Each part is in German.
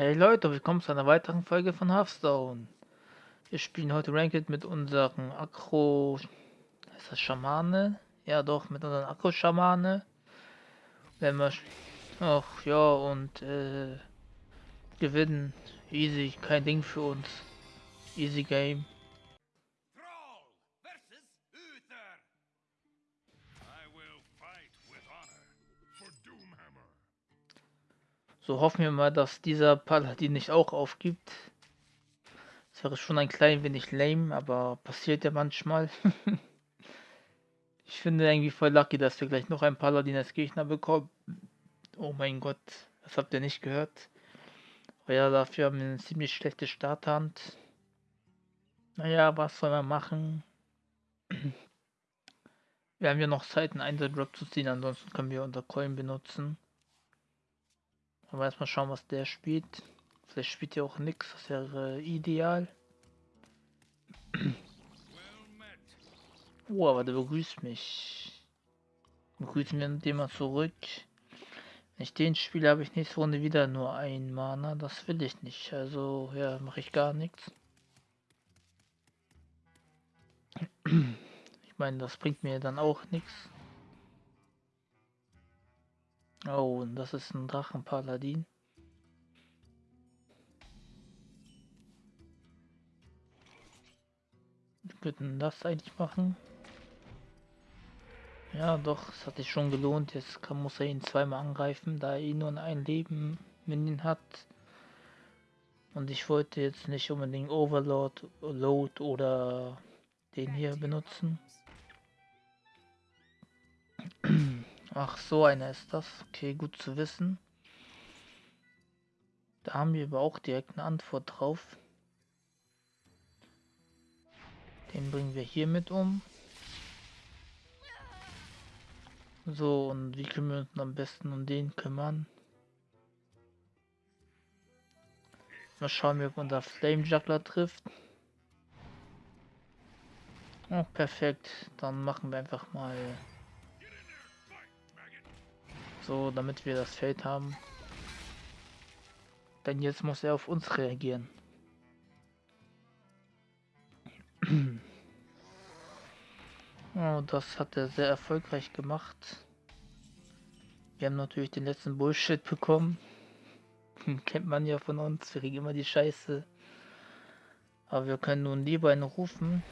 Hey Leute, willkommen zu einer weiteren Folge von Hearthstone. Wir spielen heute Ranked mit unseren Akro... Ist das Schamane? Ja doch, mit unseren Akro-Schamane. Wenn wir... Ach ja, und äh, gewinnen. Easy, kein Ding für uns. Easy Game. So hoffen wir mal, dass dieser Paladin nicht auch aufgibt. Das wäre schon ein klein wenig lame, aber passiert ja manchmal. ich finde irgendwie voll lucky, dass wir gleich noch einen Paladin als Gegner bekommen. Oh mein Gott, das habt ihr nicht gehört. Aber ja, dafür haben wir eine ziemlich schlechte Starthand. Naja, was soll man machen? Wir haben ja noch Zeit, einen Einsatz-Drop zu ziehen, ansonsten können wir unser Coin benutzen. Aber erstmal schauen, was der spielt. Vielleicht spielt er auch nichts, das wäre ideal. Oh, aber der begrüßt mich. Begrüßen wir den mal zurück. Wenn ich den spiele, habe ich nächste Runde wieder nur ein Mana. Das will ich nicht. Also, ja, mache ich gar nichts. Ich meine, das bringt mir dann auch nichts. Oh, und das ist ein Drachenpaladin. Könnten das eigentlich machen. Ja, doch, es hat sich schon gelohnt. Jetzt kann, muss er ihn zweimal angreifen, da er ihn nur ein Leben Minion hat. Und ich wollte jetzt nicht unbedingt Overlord, Load oder den hier benutzen. Ach, so einer ist das. Okay, gut zu wissen. Da haben wir aber auch direkt eine Antwort drauf. Den bringen wir hier mit um. So, und wie können wir uns am besten um den kümmern? Mal schauen, ob unser Flame Juggler trifft. Oh, perfekt. Dann machen wir einfach mal so, damit wir das Feld haben. Denn jetzt muss er auf uns reagieren. Oh, das hat er sehr erfolgreich gemacht. Wir haben natürlich den letzten Bullshit bekommen. Kennt man ja von uns, wir kriegen immer die Scheiße. Aber wir können nun lieber einen rufen.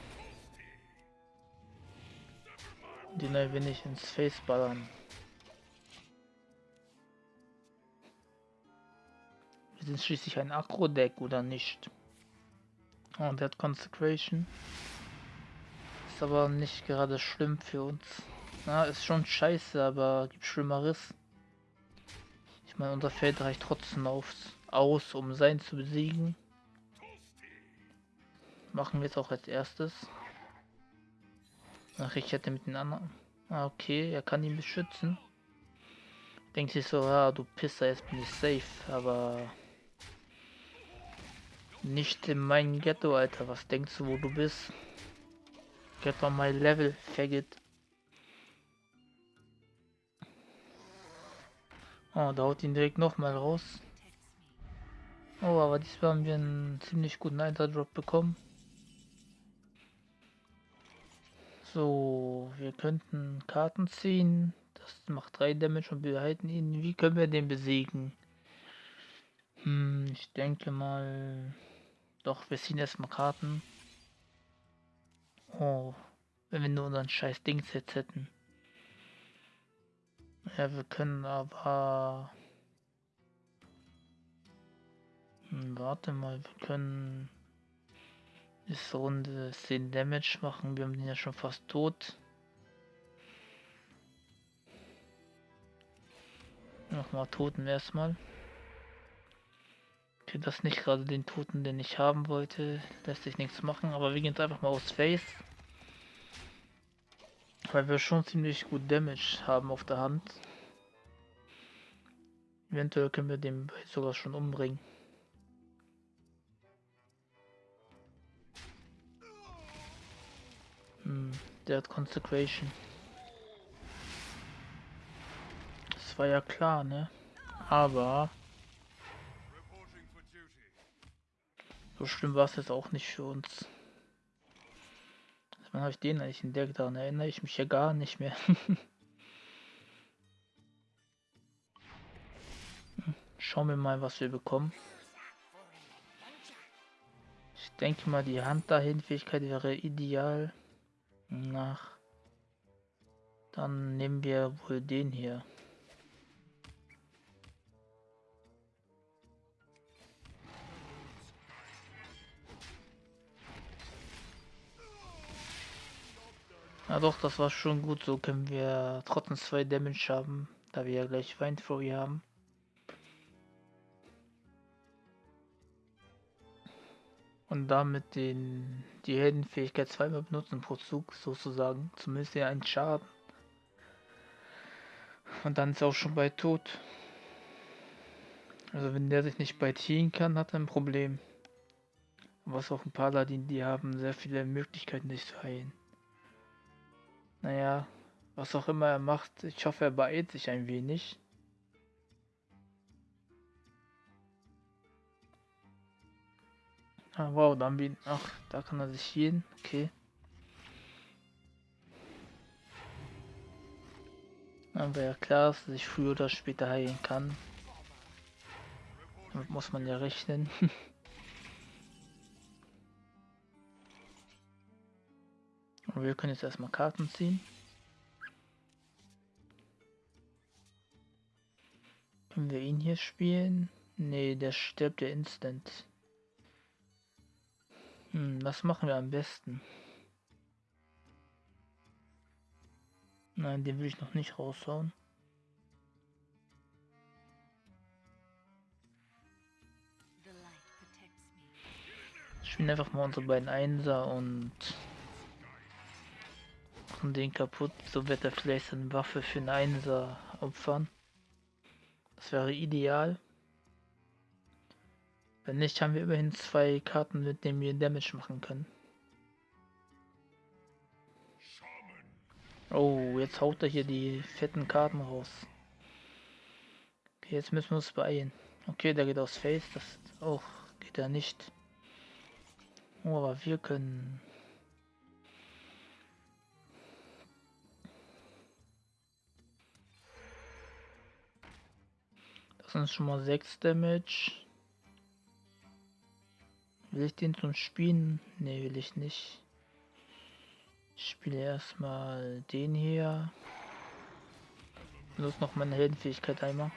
Den ein wenig ins Face ballern. Sind schließlich ein Akro-Deck oder nicht? Oh, der hat Consecration. Ist aber nicht gerade schlimm für uns. Na, ist schon scheiße, aber gibt Schlimmeres. Ich meine, unser Feld reicht trotzdem aufs, aus, um sein zu besiegen. Machen wir jetzt auch als erstes. Ach, ich hätte mit den anderen... Ah, okay, er kann ihn beschützen. Denkt sich so, ja, du Pisser, jetzt bin ich safe, aber... Nicht in mein Ghetto, Alter. Was denkst du, wo du bist? Get on my level, faggot. Oh, da haut ihn direkt nochmal raus. Oh, aber diesmal haben wir einen ziemlich guten Einterdrop bekommen. So, wir könnten Karten ziehen. Das macht 3 Damage und wir halten ihn. Wie können wir den besiegen? Hm, ich denke mal... Doch, wir ziehen erstmal Karten. Oh, wenn wir nur unseren scheiß Dings jetzt hätten. Ja, wir können aber... Hm, warte mal, wir können... Ist Runde 10 Damage machen. Wir haben den ja schon fast tot. Nochmal Toten erstmal. Okay, das nicht gerade den Toten, den ich haben wollte. Lässt sich nichts machen, aber wir gehen jetzt einfach mal aus Face. Weil wir schon ziemlich gut Damage haben auf der Hand. Eventuell können wir den sogar schon umbringen. Hm, der hat Consecration. Das war ja klar, ne? Aber So schlimm war es jetzt auch nicht für uns. Wann habe ich den eigentlich entdeckt? Daran erinnere ich mich ja gar nicht mehr. Schauen wir mal, was wir bekommen. Ich denke mal, die Hand dahin Fähigkeit wäre ideal. Nach. Dann nehmen wir wohl den hier. Ja doch, das war schon gut. So können wir trotzdem zwei Damage haben, da wir ja gleich Weinfurry haben. Und damit den, die Heldenfähigkeit zweimal benutzen pro Zug sozusagen. Zumindest ja einen Schaden. Und dann ist er auch schon bei tot. Also wenn der sich nicht bei healen kann, hat er ein Problem. Was auch ein Paladin, die haben sehr viele Möglichkeiten, sich zu heilen. Naja, was auch immer er macht, ich hoffe, er beeilt sich ein wenig. Ah, wow, dann bin. Ach, da kann er sich hin. Okay. Dann wäre klar, dass er sich früher oder später heilen kann. Damit muss man ja rechnen. wir können jetzt erstmal Karten ziehen. Können wir ihn hier spielen? Nee, der stirbt ja instant. Hm, was machen wir am besten? Nein, den will ich noch nicht raushauen. Spielen einfach mal unsere beiden Einser und machen den kaputt. So wird er vielleicht seine Waffe für einen Einser opfern. Das wäre ideal. Wenn nicht, haben wir immerhin zwei Karten, mit denen wir Damage machen können. Oh, jetzt haut er hier die fetten Karten raus. Okay, jetzt müssen wir uns beeilen. Okay, der geht aus Face, das auch oh, geht er nicht. Oh, aber wir können Sind schon mal 6 Damage. Will ich den zum Spielen? Ne, will ich nicht. Ich spiele erstmal den hier. Benutze noch meine Heldenfähigkeit einmal.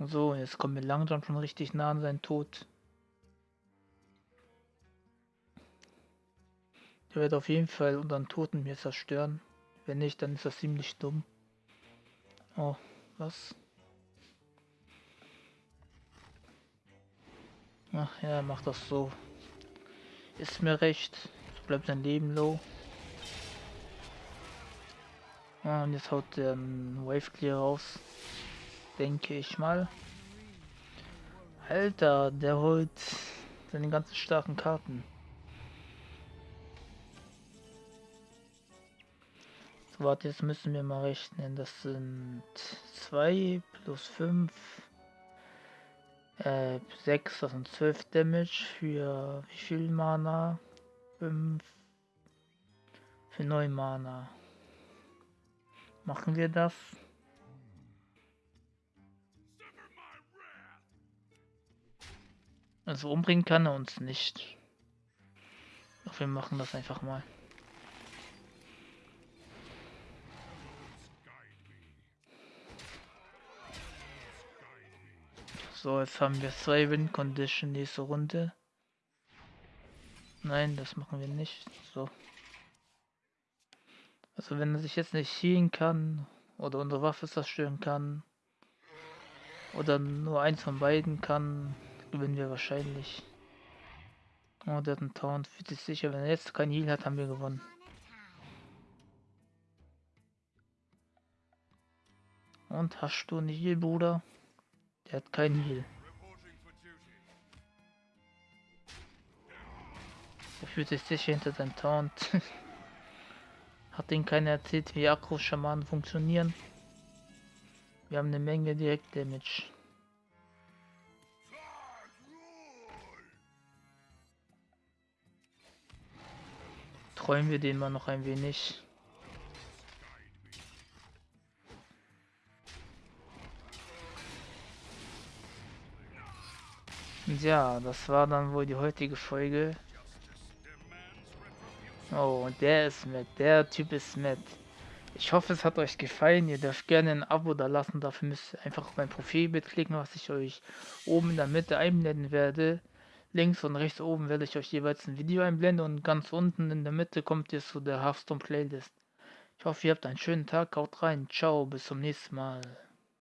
So, jetzt kommen wir langsam schon richtig nah an seinen Tod. Der wird auf jeden Fall unseren Toten mir zerstören. Wenn nicht, dann ist das ziemlich dumm. Oh, was? Ach ja, macht das so. Ist mir recht. Bleibt sein Leben low. Ah, und jetzt haut der Wave Clear raus. Denke ich mal. Alter, der holt seine ganzen starken Karten. Warte, jetzt müssen wir mal rechnen. Das sind 2 plus 5. Äh, 6, das sind 12 Damage für wie viel Mana? 5 für 9 Mana. Machen wir das? Also umbringen kann er uns nicht. Doch wir machen das einfach mal. So, jetzt haben wir zwei Win Condition nächste Runde. Nein, das machen wir nicht. So. Also wenn er sich jetzt nicht healen kann oder unsere Waffe zerstören kann oder nur eins von beiden kann, gewinnen wir wahrscheinlich. Oh, der hat einen Taunt, fühlt sich sicher. Wenn er jetzt kein Heal hat, haben wir gewonnen. Und hast du einen Heal, Bruder? Er hat keinen Heal. Er fühlt sich sicher hinter seinem Taunt. hat ihn keiner erzählt, wie Akro-Schamanen funktionieren. Wir haben eine Menge Direkt-Damage. Träumen wir den mal noch ein wenig. Ja, das war dann wohl die heutige Folge. Oh, und der ist mit. Der Typ ist mit. Ich hoffe, es hat euch gefallen. Ihr dürft gerne ein Abo da lassen. Dafür müsst ihr einfach auf mein Profilbild klicken, was ich euch oben in der Mitte einblenden werde. Links und rechts oben werde ich euch jeweils ein Video einblenden und ganz unten in der Mitte kommt ihr zu der Hearthstone Playlist. Ich hoffe, ihr habt einen schönen Tag. Haut rein. Ciao. Bis zum nächsten Mal.